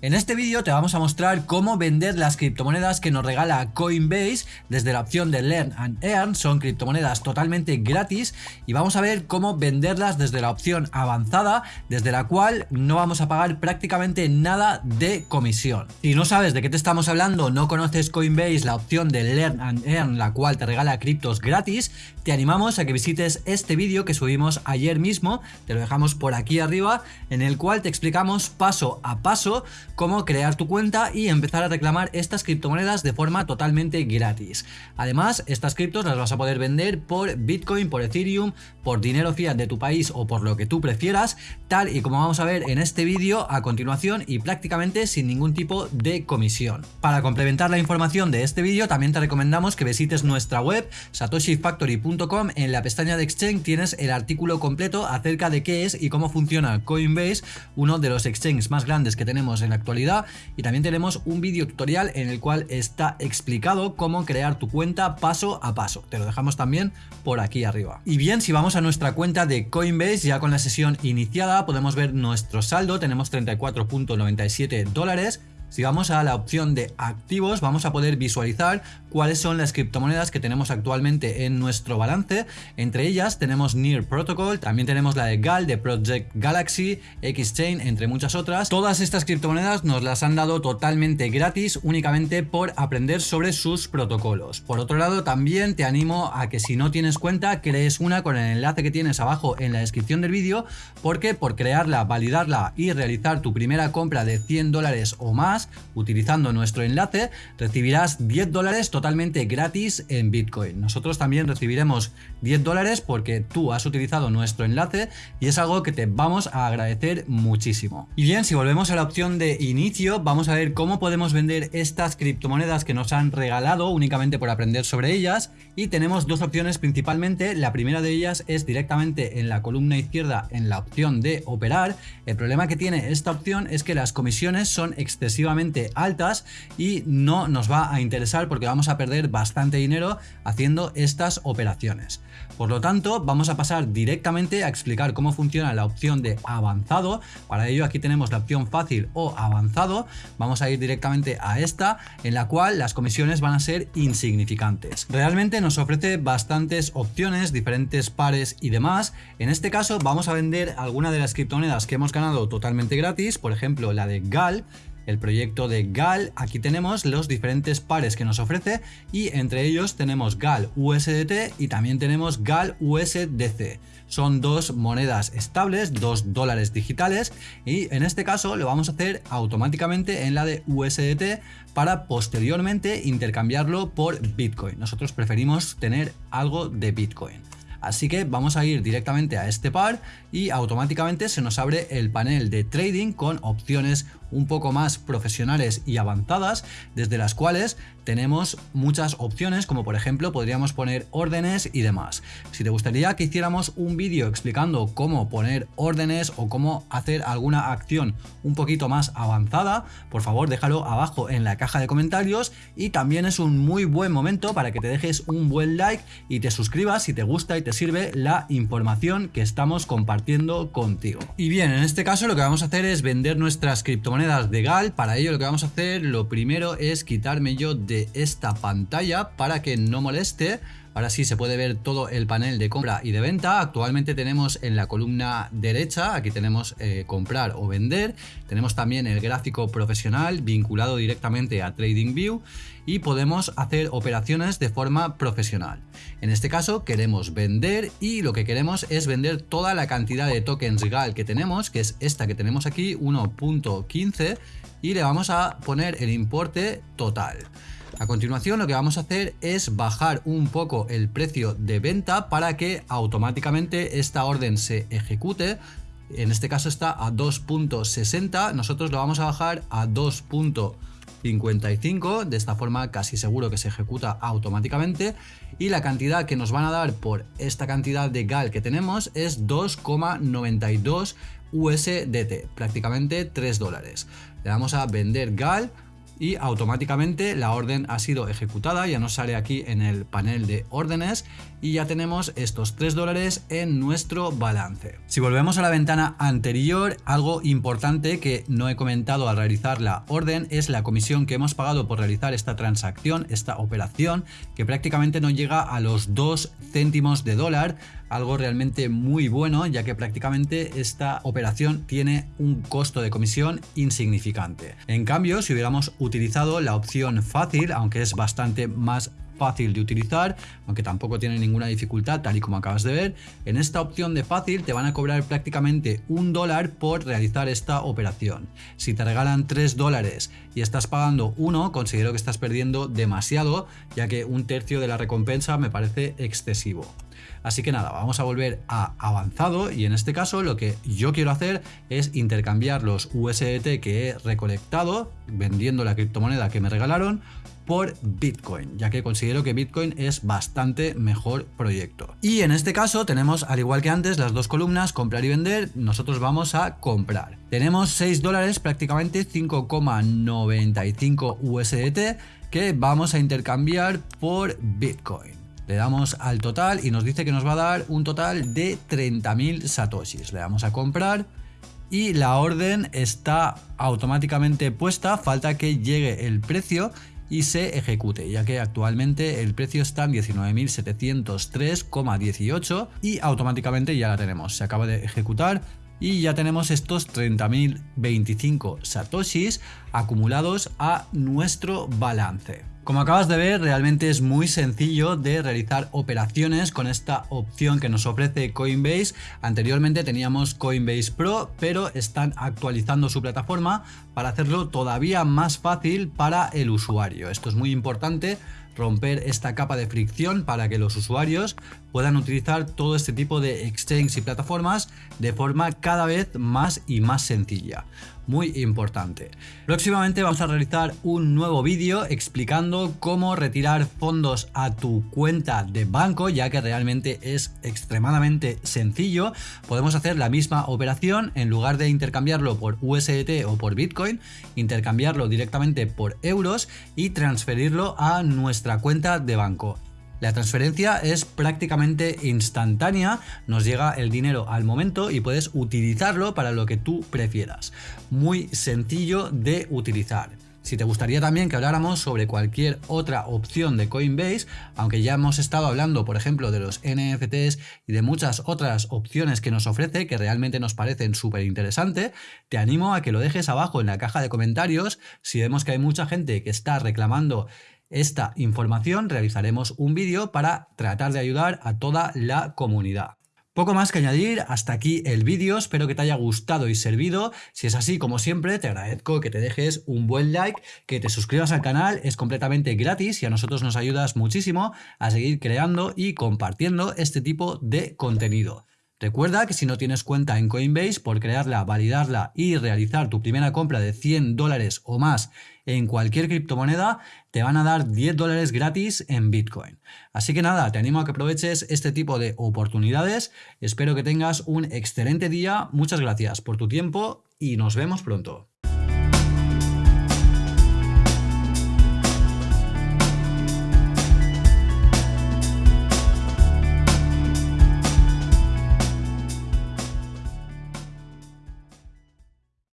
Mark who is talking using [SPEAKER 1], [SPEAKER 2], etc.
[SPEAKER 1] En este vídeo te vamos a mostrar cómo vender las criptomonedas que nos regala Coinbase. Desde la opción de Learn and Earn, son criptomonedas totalmente gratis. Y vamos a ver cómo venderlas desde la opción avanzada, desde la cual no vamos a pagar prácticamente nada de comisión. Si no sabes de qué te estamos hablando, no conoces Coinbase, la opción de Learn and Earn, la cual te regala criptos gratis, te animamos a que visites este vídeo que subimos ayer mismo, te lo dejamos por aquí arriba, en el cual te explicamos paso a paso cómo crear tu cuenta y empezar a reclamar estas criptomonedas de forma totalmente gratis. Además, estas criptos las vas a poder vender por Bitcoin, por Ethereum, por dinero fiat de tu país o por lo que tú prefieras, tal y como vamos a ver en este vídeo a continuación y prácticamente sin ningún tipo de comisión. Para complementar la información de este vídeo también te recomendamos que visites nuestra web satoshifactory.com en la pestaña de Exchange tienes el artículo completo acerca de qué es y cómo funciona Coinbase, uno de los exchanges más grandes que tenemos en la actualidad y también tenemos un vídeo tutorial en el cual está explicado cómo crear tu cuenta paso a paso. Te lo dejamos también por aquí arriba. Y bien, si vamos a nuestra cuenta de Coinbase ya con la sesión iniciada podemos ver nuestro saldo, tenemos 34.97 dólares si vamos a la opción de activos vamos a poder visualizar cuáles son las criptomonedas que tenemos actualmente en nuestro balance. Entre ellas tenemos Near Protocol, también tenemos la de GAL de Project Galaxy, Xchain, entre muchas otras. Todas estas criptomonedas nos las han dado totalmente gratis únicamente por aprender sobre sus protocolos. Por otro lado también te animo a que si no tienes cuenta crees una con el enlace que tienes abajo en la descripción del vídeo porque por crearla, validarla y realizar tu primera compra de 100 dólares o más utilizando nuestro enlace, recibirás 10 dólares totalmente gratis en Bitcoin. Nosotros también recibiremos 10 dólares porque tú has utilizado nuestro enlace y es algo que te vamos a agradecer muchísimo. Y bien, si volvemos a la opción de inicio, vamos a ver cómo podemos vender estas criptomonedas que nos han regalado únicamente por aprender sobre ellas y tenemos dos opciones principalmente. La primera de ellas es directamente en la columna izquierda en la opción de operar. El problema que tiene esta opción es que las comisiones son excesivas altas y no nos va a interesar porque vamos a perder bastante dinero haciendo estas operaciones. Por lo tanto, vamos a pasar directamente a explicar cómo funciona la opción de avanzado. Para ello aquí tenemos la opción fácil o avanzado. Vamos a ir directamente a esta, en la cual las comisiones van a ser insignificantes. Realmente nos ofrece bastantes opciones, diferentes pares y demás. En este caso vamos a vender alguna de las criptomonedas que hemos ganado totalmente gratis, por ejemplo la de GAL, el proyecto de GAL. Aquí tenemos los diferentes pares que nos ofrece y entre ellos tenemos GAL USDT y también tenemos GAL USDC. Son dos monedas estables, dos dólares digitales y en este caso lo vamos a hacer automáticamente en la de USDT para posteriormente intercambiarlo por Bitcoin. Nosotros preferimos tener algo de Bitcoin. Así que vamos a ir directamente a este par y automáticamente se nos abre el panel de trading con opciones un poco más profesionales y avanzadas, desde las cuales tenemos muchas opciones, como por ejemplo podríamos poner órdenes y demás. Si te gustaría que hiciéramos un vídeo explicando cómo poner órdenes o cómo hacer alguna acción un poquito más avanzada, por favor déjalo abajo en la caja de comentarios y también es un muy buen momento para que te dejes un buen like y te suscribas si te gusta y te sirve la información que estamos compartiendo contigo. Y bien, en este caso lo que vamos a hacer es vender nuestras criptomonedas monedas de GAL. Para ello lo que vamos a hacer, lo primero es quitarme yo de esta pantalla para que no moleste. Ahora sí se puede ver todo el panel de compra y de venta. Actualmente tenemos en la columna derecha, aquí tenemos eh, comprar o vender. Tenemos también el gráfico profesional vinculado directamente a TradingView y podemos hacer operaciones de forma profesional. En este caso queremos vender y lo que queremos es vender toda la cantidad de tokens GAL que tenemos, que es esta que tenemos aquí, 1.15 y le vamos a poner el importe total. A continuación lo que vamos a hacer es bajar un poco el precio de venta para que automáticamente esta orden se ejecute. En este caso está a 2.60, nosotros lo vamos a bajar a 2.55, de esta forma casi seguro que se ejecuta automáticamente y la cantidad que nos van a dar por esta cantidad de GAL que tenemos es 2,92 USDT, prácticamente 3 dólares. Le vamos a vender GAL y automáticamente la orden ha sido ejecutada, ya nos sale aquí en el panel de órdenes y ya tenemos estos 3 dólares en nuestro balance. Si volvemos a la ventana anterior, algo importante que no he comentado al realizar la orden es la comisión que hemos pagado por realizar esta transacción, esta operación, que prácticamente no llega a los 2 céntimos de dólar, algo realmente muy bueno ya que prácticamente esta operación tiene un costo de comisión insignificante. En cambio, si hubiéramos utilizado la opción fácil, aunque es bastante más fácil de utilizar, aunque tampoco tiene ninguna dificultad tal y como acabas de ver, en esta opción de fácil te van a cobrar prácticamente un dólar por realizar esta operación. Si te regalan 3 dólares y estás pagando uno, considero que estás perdiendo demasiado, ya que un tercio de la recompensa me parece excesivo. Así que nada, vamos a volver a avanzado y en este caso lo que yo quiero hacer es intercambiar los USDT que he recolectado vendiendo la criptomoneda que me regalaron por Bitcoin, ya que considero que Bitcoin es bastante mejor proyecto. Y en este caso tenemos, al igual que antes, las dos columnas, comprar y vender, nosotros vamos a comprar. Tenemos 6 dólares, prácticamente 5,95 USDT, que vamos a intercambiar por Bitcoin. Le damos al total y nos dice que nos va a dar un total de 30.000 satoshis. Le damos a comprar y la orden está automáticamente puesta, falta que llegue el precio y se ejecute, ya que actualmente el precio está en 19.703,18 y automáticamente ya la tenemos. Se acaba de ejecutar y ya tenemos estos 30.025 satoshis acumulados a nuestro balance. Como acabas de ver, realmente es muy sencillo de realizar operaciones con esta opción que nos ofrece Coinbase. Anteriormente teníamos Coinbase Pro, pero están actualizando su plataforma para hacerlo todavía más fácil para el usuario. Esto es muy importante romper esta capa de fricción para que los usuarios puedan utilizar todo este tipo de exchanges y plataformas de forma cada vez más y más sencilla. Muy importante. Próximamente vamos a realizar un nuevo vídeo explicando cómo retirar fondos a tu cuenta de banco, ya que realmente es extremadamente sencillo. Podemos hacer la misma operación en lugar de intercambiarlo por USDT o por Bitcoin, intercambiarlo directamente por euros y transferirlo a nuestra cuenta de banco. La transferencia es prácticamente instantánea, nos llega el dinero al momento y puedes utilizarlo para lo que tú prefieras. Muy sencillo de utilizar. Si te gustaría también que habláramos sobre cualquier otra opción de Coinbase, aunque ya hemos estado hablando, por ejemplo, de los NFTs y de muchas otras opciones que nos ofrece que realmente nos parecen súper interesantes, te animo a que lo dejes abajo en la caja de comentarios. Si vemos que hay mucha gente que está reclamando esta información realizaremos un vídeo para tratar de ayudar a toda la comunidad. Poco más que añadir, hasta aquí el vídeo, espero que te haya gustado y servido, si es así como siempre te agradezco que te dejes un buen like, que te suscribas al canal, es completamente gratis y a nosotros nos ayudas muchísimo a seguir creando y compartiendo este tipo de contenido. Recuerda que si no tienes cuenta en Coinbase, por crearla, validarla y realizar tu primera compra de 100 dólares o más en cualquier criptomoneda, te van a dar 10 dólares gratis en Bitcoin. Así que nada, te animo a que aproveches este tipo de oportunidades. Espero que tengas un excelente día. Muchas gracias por tu tiempo y nos vemos pronto.